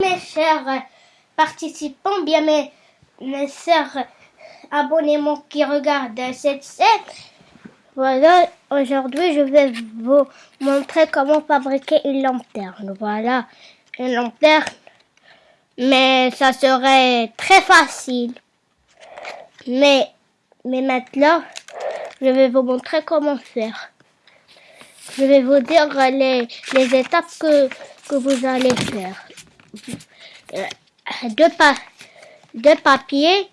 Mes chers participants, bien mes, chers abonnés qui regardent cette scène, voilà, aujourd'hui je vais vous montrer comment fabriquer une lanterne. Voilà, une lanterne, mais ça serait très facile. Mais, mais maintenant, je vais vous montrer comment faire. Je vais vous dire les, les étapes que, que vous allez faire. Euh, deux, pa deux papiers.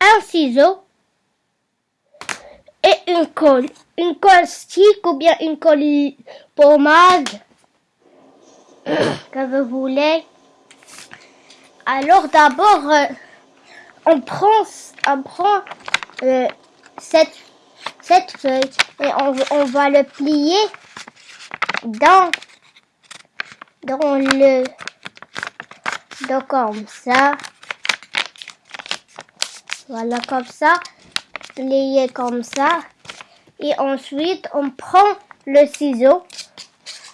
Un ciseau. Et une colle. Une colle stick ou bien une colle pommade. que vous voulez. Alors d'abord, euh, on prend, on prend euh, cette, cette feuille et on, va le plier dans, dans le, dans comme ça. Voilà comme ça, plié comme ça. Et ensuite, on prend le ciseau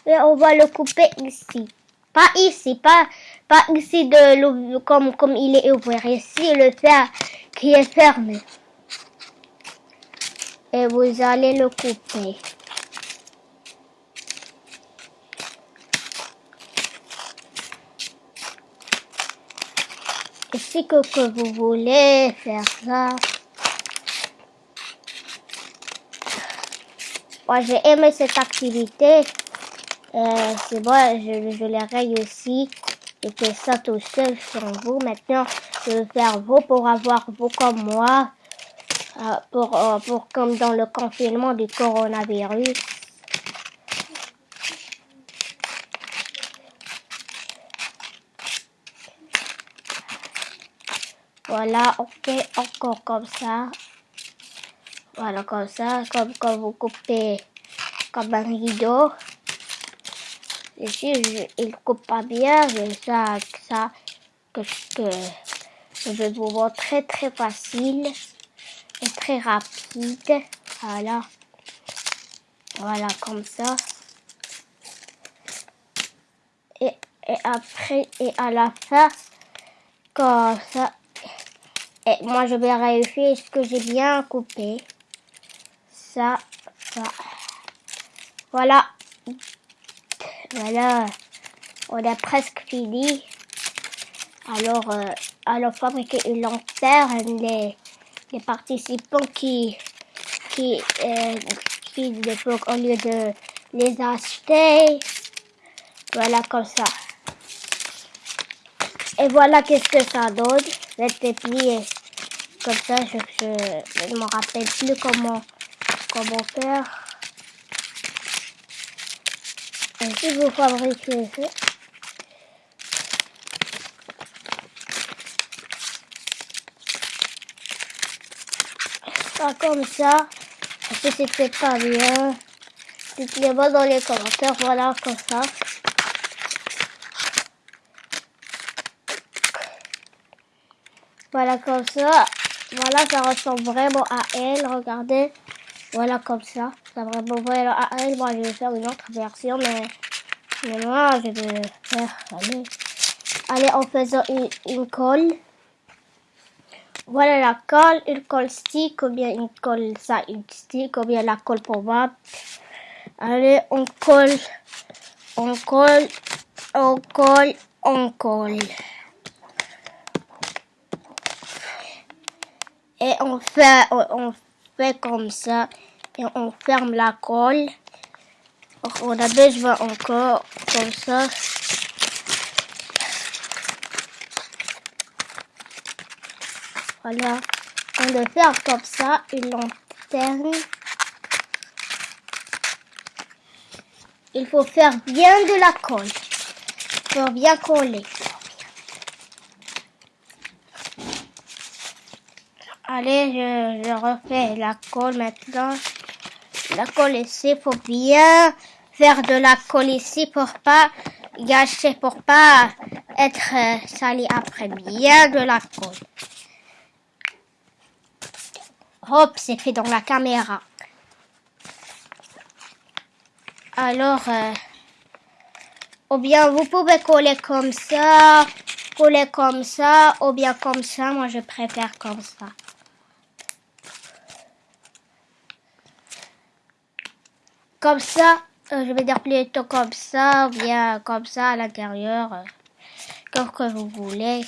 et on va le couper ici. Pas ici, pas, pas ici de comme, comme il est ouvert. Ici, le fer qui est fermé. Et vous allez le couper. Ici que, que vous voulez faire ça. Moi, j'ai aimé cette activité. Euh, c'est bon, je, je l'ai réussi. J'ai fait ça tout seul sur vous. Maintenant, je vais faire vous pour avoir vous comme moi. Euh, pour, euh, pour comme dans le confinement du coronavirus. Voilà, ok, encore comme ça. Voilà, comme ça, comme quand vous coupez comme un rideau. Ici, je, il coupe pas bien, mais ça, ça, que, que je vais vous montrer très facile et très rapide. Voilà. Voilà, comme ça. Et, et après, et à la fin, comme ça. Et moi, je vais vérifier ce que j'ai bien coupé. Ça, ça. Voilà. Voilà, on a presque fini. Alors, euh, alors fabriquer une lanterne, les, les participants qui, qui, euh, qui, au lieu de les acheter, voilà comme ça. Et voilà qu'est-ce que ça donne. C'était plié comme ça. Je ne me rappelle plus comment, comment faire. si vous fabriquez comme ça, si c'était pas bien, dites-le-moi dans les commentaires, voilà comme ça. Voilà comme ça. Voilà, ça ressemble vraiment à elle. Regardez. Voilà comme ça. Ça vraiment vraiment à elle. Moi, je vais faire une autre version, mais, mais moi, je vais faire. Allez, allez en faisant une colle. Voilà la colle, une colle stick, ou bien une colle ça, une stick, ou bien la colle pommade. Allez, on colle, on colle, on colle, on colle. Et on fait, on fait comme ça et on ferme la colle. On a besoin encore comme ça. Voilà. On va faire comme ça une lanterne. Il faut faire bien de la colle. Pour bien coller. Allez, je, refais la colle maintenant la colle ici pour bien faire de la colle ici pour pas gâcher, pour pas être euh, sali après. Bien de la colle. Hop, c'est fait dans la caméra. Alors, euh, ou bien vous pouvez coller comme ça, coller comme ça, ou bien comme ça. Moi, je préfère comme ça. Comme ça, euh, je vais dire plutôt comme ça, ou bien comme ça à l'intérieur, euh, comme que vous voulez.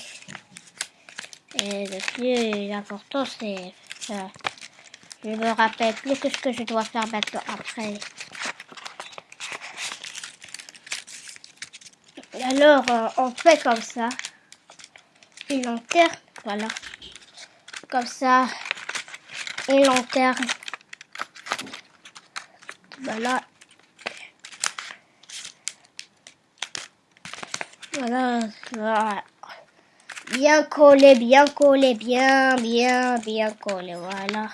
Et le plus important, c'est... je me rappelle plus que ce que je dois faire maintenant après. Alors, euh, on fait comme ça. Une lanterne, voilà. Comme ça. Une lanterne. Voilà. Voilà. voilà. Bien collé, bien collé, bien, bien, bien collé, voilà.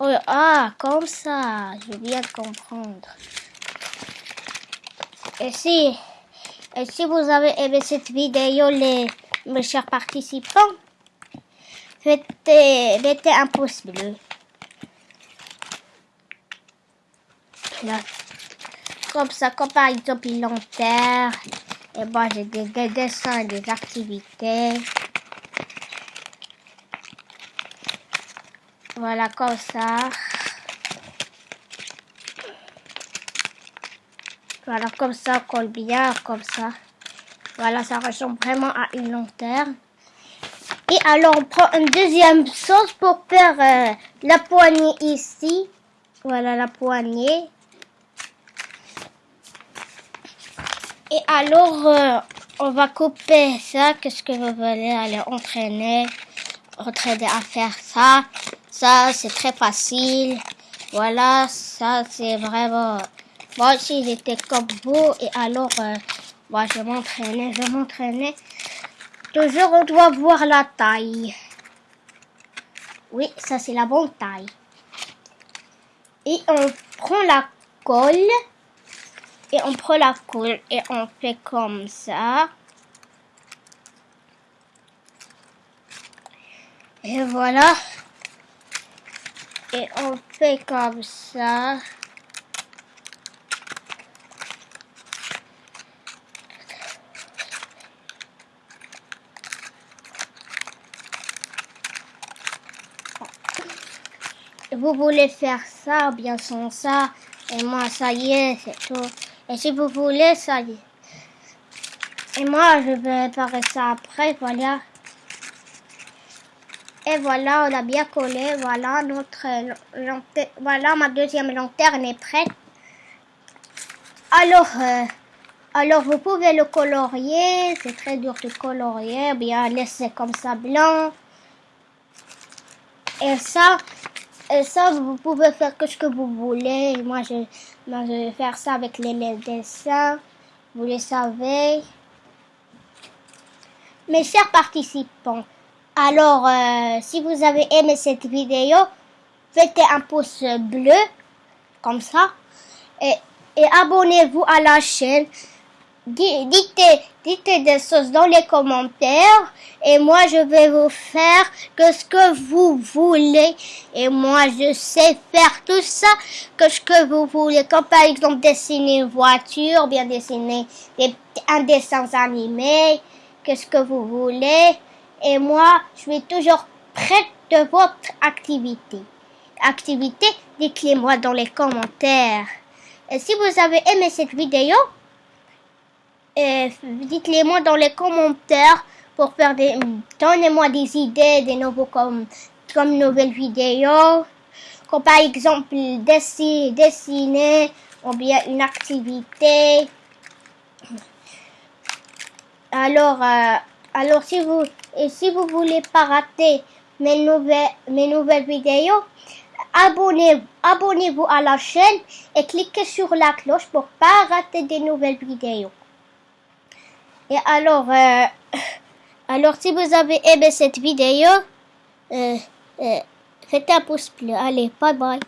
Oh, ah, comme ça, je viens de comprendre. Et si, et si vous avez aimé cette vidéo, les, mes chers participants, mettez, mettez un pouce bleu. Comme ça, comme par exemple une lanterne. Et moi, j'ai des, des dessins, des activités. Voilà, comme ça. Voilà, comme ça, colle bien, comme ça. Voilà, ça ressemble vraiment à une lanterne. Et alors, on prend une deuxième sauce pour faire euh, la poignée ici. Voilà la poignée. Et alors, euh, on va couper ça. Qu'est-ce que vous voulez? Aller entraîner, entraîner à faire ça. Ça, c'est très facile. Voilà, ça, c'est vraiment... Moi aussi, j'étais comme vous. Et alors, euh, moi, je m'entraînais, je m'entraînais. Toujours, on doit voir la taille. Oui, ça, c'est la bonne taille. Et on prend la colle. Et on prend la colle et on fait comme ça. Et voilà. Et on fait comme ça. Vous voulez faire ça bien sans ça. Et moi, ça y est, c'est tout. Et si vous voulez, ça y est. Et moi, je vais faire ça après, voilà. Et voilà, on a bien collé. Voilà, notre lanterne. Voilà, ma deuxième lanterne est prête. Alors, euh, alors vous pouvez le colorier. C'est très dur de colorier. Bien laisser comme ça blanc. Et ça, et ça, vous pouvez faire ce que vous voulez. Moi, je, moi, je vais faire ça avec les, les dessins. Vous le savez. Mes chers participants, alors, euh, si vous avez aimé cette vidéo, faites un pouce bleu, comme ça, et, abonnez-vous à la chaîne. Dites, dites des choses dans les commentaires et moi je vais vous faire que ce que vous voulez et moi je sais faire tout ça que ce que vous voulez comme par exemple dessiner une voiture bien dessiner des, un dessin animé qu'est-ce que vous voulez et moi, je suis toujours prête de votre activité. Activité, dites-le moi dans les commentaires. Et si vous avez aimé cette vidéo, euh, dites-le moi dans les commentaires pour faire des... Donnez-moi des idées, des nouveaux comme, comme nouvelles vidéos. Comme par exemple dessiner, dessiner ou bien une activité. Alors, euh, alors si vous et si vous voulez pas rater mes nouvelles, mes nouvelles vidéos, abonnez, abonnez-vous à la chaîne et cliquez sur la cloche pour pas rater des nouvelles vidéos. Et alors, euh, alors si vous avez aimé cette vidéo, euh, euh, faites un pouce bleu. Allez, bye bye.